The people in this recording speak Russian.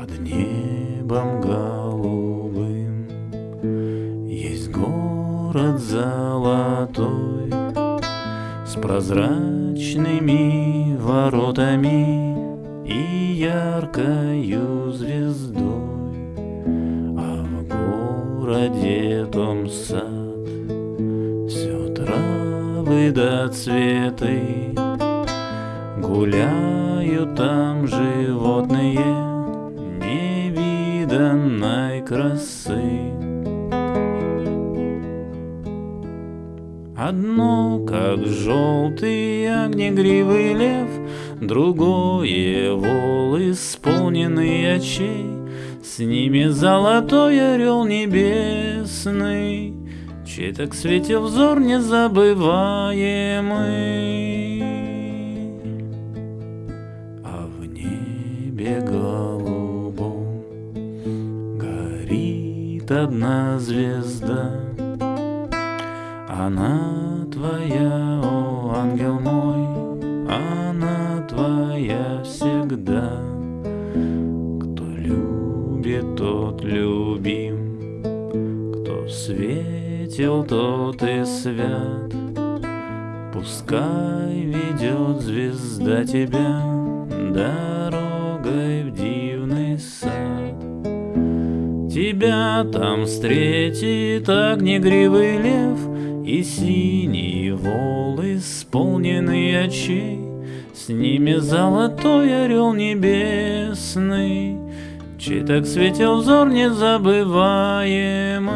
под небом голубым Есть город золотой С прозрачными воротами И яркою звездой. А в городе том сад Все травы да цветы Гуляют там животные невиданной красы. Одно, как желтый огнегривый лев, Другое — вол, исполненный очей, С ними золотой орел небесный, Чей так светил взор незабываемый. Одна звезда, она твоя, о ангел мой, она твоя всегда. Кто любит, тот любим, кто светил, тот и свят. Пускай ведет звезда тебя дорогой в сад. Тебя там встретит огнегривый лев И синий вол, исполненный очей, С ними золотой орел небесный, Чей так светил взор незабываем.